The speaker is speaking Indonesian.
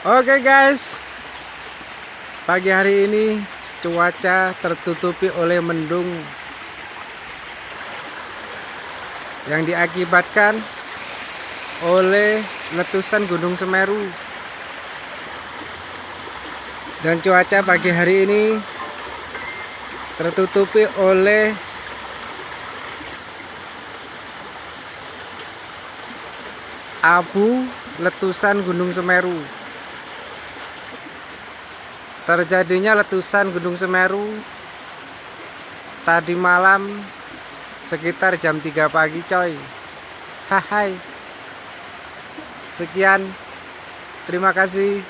Oke guys. Pagi hari ini cuaca tertutupi oleh mendung Yang diakibatkan oleh letusan Gunung Semeru. Dan cuaca pagi hari ini tertutupi oleh abu letusan Gunung Semeru terjadinya letusan Gunung Semeru tadi malam sekitar jam 3 pagi coy. Hai. Sekian. Terima kasih